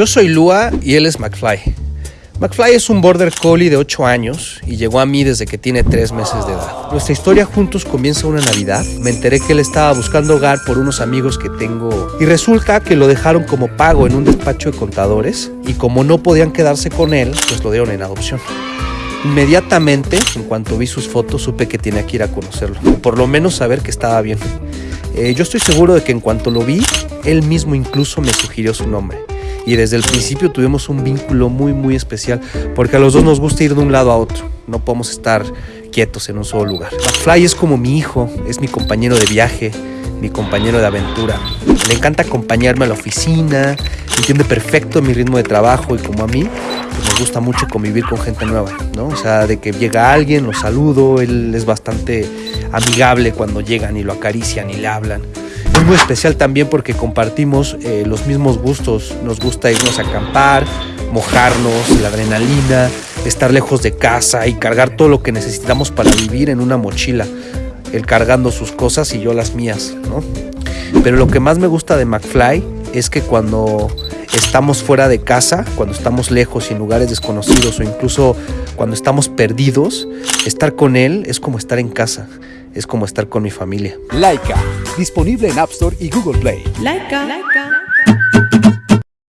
Yo soy Lua y él es McFly. McFly es un border collie de 8 años y llegó a mí desde que tiene 3 meses de edad. Nuestra historia juntos comienza una Navidad. Me enteré que él estaba buscando hogar por unos amigos que tengo y resulta que lo dejaron como pago en un despacho de contadores y como no podían quedarse con él, pues lo dieron en adopción. Inmediatamente, en cuanto vi sus fotos, supe que tenía que ir a conocerlo, por lo menos saber que estaba bien. Eh, yo estoy seguro de que en cuanto lo vi, él mismo incluso me sugirió su nombre y desde el principio tuvimos un vínculo muy muy especial porque a los dos nos gusta ir de un lado a otro, no podemos estar quietos en un solo lugar. McFly es como mi hijo, es mi compañero de viaje, mi compañero de aventura. Le encanta acompañarme a la oficina, entiende perfecto mi ritmo de trabajo y como a mí, pues me gusta mucho convivir con gente nueva, ¿no? O sea, de que llega alguien, lo saludo, él es bastante amigable cuando llegan y lo acarician y le hablan. Es muy especial también porque compartimos eh, los mismos gustos. Nos gusta irnos a acampar, mojarnos, la adrenalina, estar lejos de casa y cargar todo lo que necesitamos para vivir en una mochila. Él cargando sus cosas y yo las mías, ¿no? Pero lo que más me gusta de McFly es que cuando estamos fuera de casa, cuando estamos lejos y en lugares desconocidos o incluso cuando estamos perdidos, estar con él es como estar en casa es como estar con mi familia. Laika, disponible en App Store y Google Play. Laika. Laika.